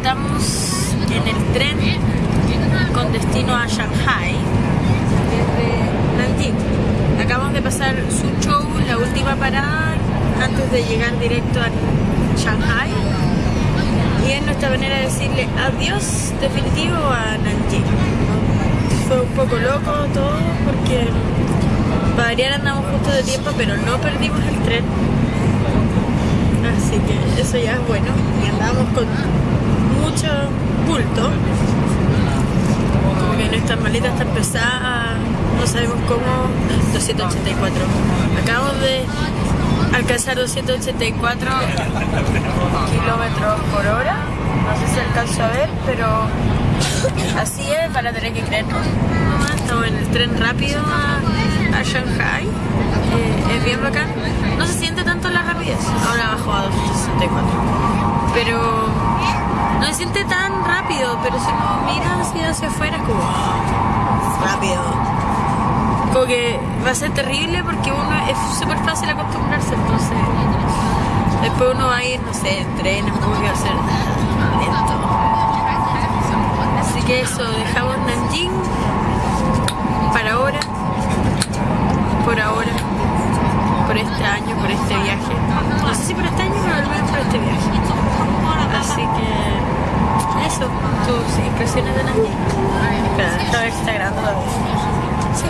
estamos en el tren con destino a Shanghai desde Nantín. Acabamos de pasar su show, la última parada antes de llegar directo a Shanghai y es nuestra manera de decirle adiós definitivo a Nanjing. Fue un poco loco todo porque para variar andamos justo de tiempo pero no perdimos el tren así que eso ya es bueno y andamos con Maletas están pesadas, no sabemos cómo. 284. Acabamos de alcanzar 284 kilómetros por hora. No sé si alcanzo a ver, pero así es, van a tener que creernos. Estamos en el tren rápido a, a Shanghai. Eh, es bien bacán. No se siente tanto la rapidez. Ahora bajó a 264. Pero no se siente tan rápido, pero si uno mira así hacia afuera es como "Wow, rápido. Como que va a ser terrible porque uno es súper fácil acostumbrarse, entonces después uno va a ir, no sé, en tren, en bus y va a ser lento. Así que eso, dejamos Nanjing para ahora, por ahora, por este año, por este viaje. No sé si por este año, pero al menos por este viaje. Así que eso, tus impresiones de Nanjing. Espera, si está grabando. Sí.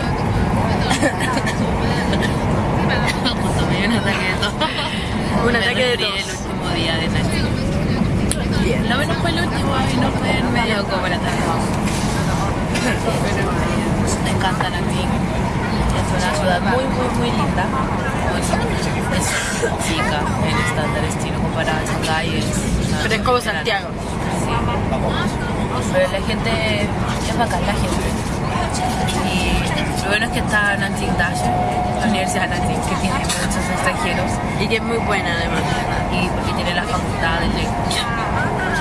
Tomé un ataque de todo. Un ataque de tos. el último día de Nanjing. Bien. Lo menos fue el último, a mí no fue en medio como el ataque. Pero me encanta Nanjing. Es una ciudad muy, muy, muy linda. Es chica en estándares chino comparada a una Pero es como Santiago. Sí. Pero la gente es bacán, la gente. Y lo bueno es que está Nanjing Dash, la Universidad de Nanjing, que tiene muchos extranjeros Y que es muy buena además. y porque tiene la facultad de lengua.